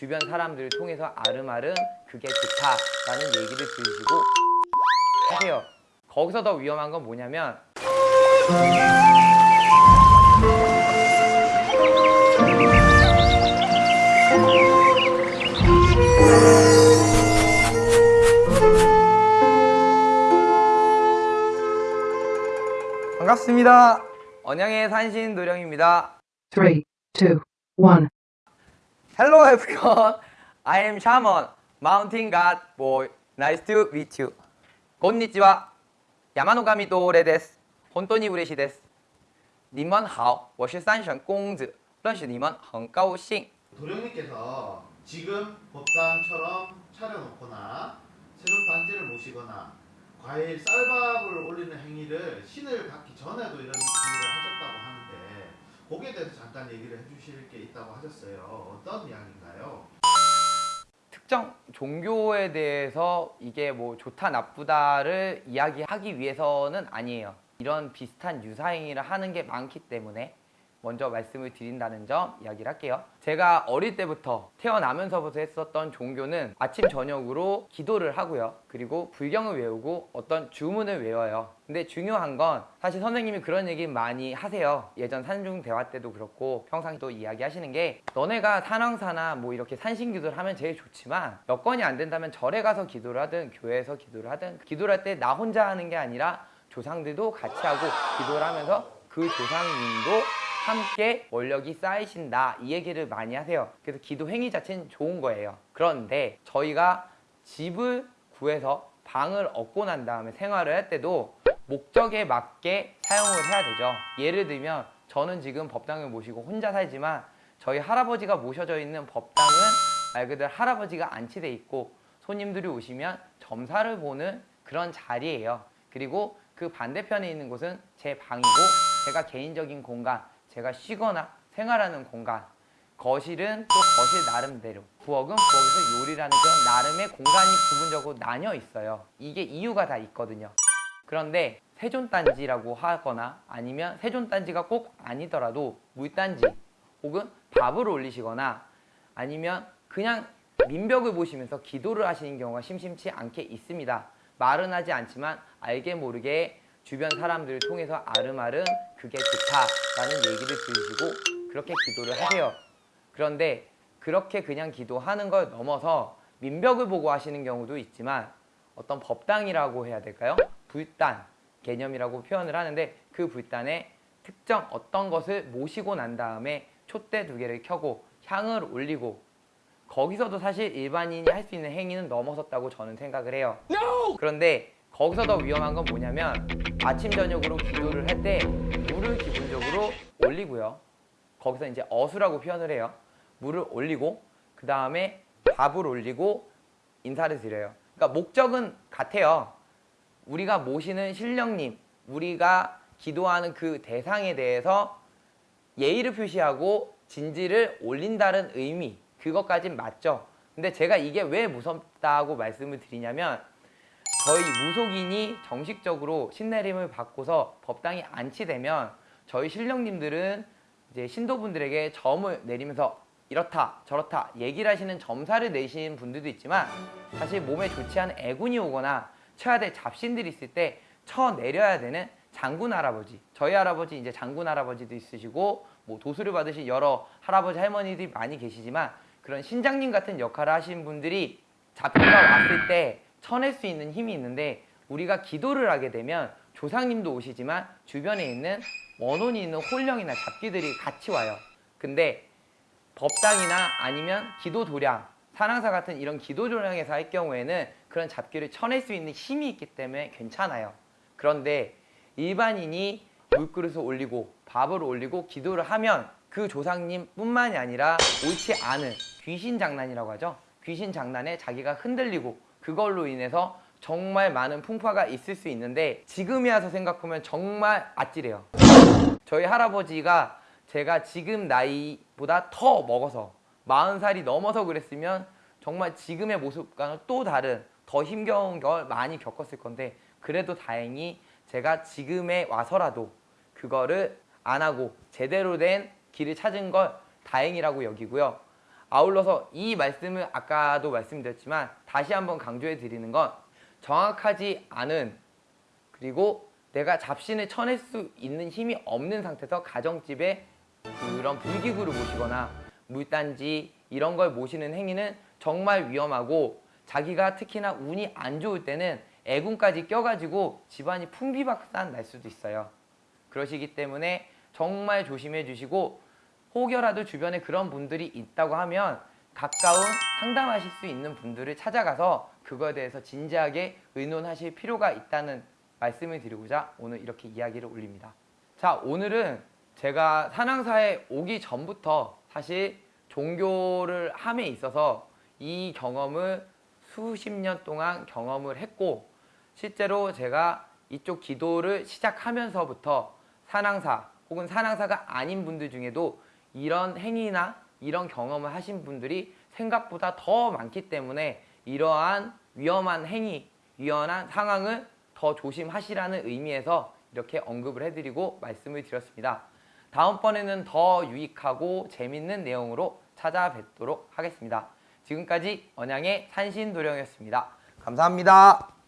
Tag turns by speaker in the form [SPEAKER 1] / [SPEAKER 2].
[SPEAKER 1] 주변 사람들을 통해서 아름아름 그게 좋다라는 얘기를 들으시고 하세요. 거기서 더 위험한 건 뭐냐면 반갑습니다. 언양의 산신 노령입니다.
[SPEAKER 2] Three, two, one.
[SPEAKER 1] Hello everyone. I am Shaman, Mountain God Boy. Nice to meet you. こんにちは。山の神多俺です。本当に嬉しいです。你们好，我是三省公子，认识你们很高兴。
[SPEAKER 3] 도령님께서 지금 법당처럼 차려놓거나 세존 단지를 모시거나 과일 쌀밥을 올리는 행위를 신을 받기 전에도 이런 행위를 하셨다고 하는데 거기에 대해서 잠깐 얘기를 해주실 게 있다고 하셨어요. 어떤 이야기인가요?
[SPEAKER 1] 특정 종교에 대해서 이게 뭐 좋다 나쁘다를 이야기하기 위해서는 아니에요. 이런 비슷한 유사행위를 하는 게 많기 때문에 먼저 말씀을 드린다는 점 이야기를 할게요. 제가 어릴 때부터 태어나면서부터 했었던 종교는 아침 저녁으로 기도를 하고요. 그리고 불경을 외우고 어떤 주문을 외워요. 근데 중요한 건 사실 선생님이 그런 얘기 많이 하세요. 예전 산중 대화 때도 그렇고 평상시도 이야기하시는 게 너네가 산왕사나 뭐 이렇게 산신기도를 하면 제일 좋지만 여건이 안 된다면 절에 가서 기도를 하든 교회에서 기도를 하든 기도를 할 때 나 혼자 하는 게 아니라 조상들도 같이 하고 기도를 하면서 그 조상님도 함께 원력이 쌓이신다. 이 얘기를 많이 하세요. 그래서 기도 행위 자체는 좋은 거예요. 그런데 저희가 집을 구해서 방을 얻고 난 다음에 생활을 할 때도 목적에 맞게 사용을 해야 되죠. 예를 들면 저는 지금 법당을 모시고 혼자 살지만 저희 할아버지가 모셔져 있는 법당은 말 그대로 할아버지가 안치돼 있고 손님들이 오시면 점사를 보는 그런 자리예요. 그리고 그 반대편에 있는 곳은 제 방이고 제가 개인적인 공간 제가 쉬거나 생활하는 공간 거실은 또 거실 나름대로 부엌은 부엌에서 요리라는 그런 나름의 공간이 부분적으로 나뉘어 있어요. 이게 이유가 다 있거든요. 그런데 세존단지라고 하거나 아니면 세존단지가 꼭 아니더라도 물단지 혹은 밥을 올리시거나 아니면 그냥 민벽을 보시면서 기도를 하시는 경우가 심심치 않게 있습니다. 말은 하지 않지만 알게 모르게 주변 사람들을 통해서 아름아름 그게 좋다라는 얘기를 들으시고 그렇게 기도를 하세요. 그런데 그렇게 그냥 기도하는 걸 넘어서 민벽을 보고 하시는 경우도 있지만 어떤 법당이라고 해야 될까요? 불단 개념이라고 표현을 하는데 그 불단에 특정 어떤 것을 모시고 난 다음에 촛대 두 개를 켜고 향을 올리고 거기서도 사실 일반인이 할 수 있는 행위는 넘어섰다고 저는 생각을 해요. 그런데 거기서 더 위험한 건 뭐냐면 아침 저녁으로 기도를 할 때 물을 기본적으로 올리고요. 거기서 이제 어수라고 표현을 해요. 물을 올리고 그 다음에 밥을 올리고 인사를 드려요. 그러니까 목적은 같아요. 우리가 모시는 신령님, 우리가 기도하는 그 대상에 대해서 예의를 표시하고 진지를 올린다는 의미 그것까진 맞죠. 근데 제가 이게 왜 무섭다고 말씀을 드리냐면 저희 무속인이 정식적으로 신내림을 받고서 법당이 안치되면 저희 신령님들은 이제 신도분들에게 점을 내리면서 이렇다 저렇다 얘기를 하시는 점사를 내시는 분들도 있지만 사실 몸에 좋지 않은 애군이 오거나 쳐야 될 잡신들이 있을 때 쳐 내려야 되는 장군 할아버지 저희 할아버지 이제 장군 할아버지도 있으시고 뭐 도수를 받으신 여러 할아버지 할머니들이 많이 계시지만 그런 신장님 같은 역할을 하신 분들이 잡기가 왔을 때 쳐낼 수 있는 힘이 있는데 우리가 기도를 하게 되면 조상님도 오시지만 주변에 있는 원혼이 있는 홀령이나 잡기들이 같이 와요. 근데 법당이나 아니면 기도 도량, 산항사 같은 이런 기도 도량에서 할 경우에는 그런 잡기를 쳐낼 수 있는 힘이 있기 때문에 괜찮아요. 그런데 일반인이 물그릇을 올리고 밥을 올리고 기도를 하면 그 조상님 뿐만이 아니라 옳지 않은 귀신 장난이라고 하죠. 귀신 장난에 자기가 흔들리고 그걸로 인해서 정말 많은 풍파가 있을 수 있는데 지금이 와서 생각하면 정말 아찔해요. 저희 할아버지가 제가 지금 나이보다 더 먹어서 40살이 넘어서 그랬으면 정말 지금의 모습과는 또 다른 더 힘겨운 걸 많이 겪었을 건데 그래도 다행히 제가 지금에 와서라도 그거를 안 하고 제대로 된 길을 찾은 걸 다행이라고 여기고요. 아울러서 이 말씀을 아까도 말씀드렸지만 다시 한번 강조해 드리는 건 정확하지 않은 그리고 내가 잡신을 쳐낼 수 있는 힘이 없는 상태에서 가정집에 그런 불기구를 모시거나 물단지 이런 걸 모시는 행위는 정말 위험하고 자기가 특히나 운이 안 좋을 때는 애군까지 껴가지고 집안이 풍비박산 날 수도 있어요. 그러시기 때문에 정말 조심해 주시고 혹여라도 주변에 그런 분들이 있다고 하면 가까운 상담하실 수 있는 분들을 찾아가서 그거에 대해서 진지하게 의논하실 필요가 있다는 말씀을 드리고자 오늘 이렇게 이야기를 올립니다. 자, 오늘은 제가 산왕사에 오기 전부터 사실 종교를 함에 있어서 이 경험을 수십 년 동안 경험을 했고 실제로 제가 이쪽 기도를 시작하면서부터 산왕사 혹은 산왕사가 아닌 분들 중에도 이런 행위나 이런 경험을 하신 분들이 생각보다 더 많기 때문에 이러한 위험한 행위, 위험한 상황을 더 조심하시라는 의미에서 이렇게 언급을 해드리고 말씀을 드렸습니다. 다음번에는 더 유익하고 재밌는 내용으로 찾아뵙도록 하겠습니다. 지금까지 언양의 산신도령이었습니다. 감사합니다.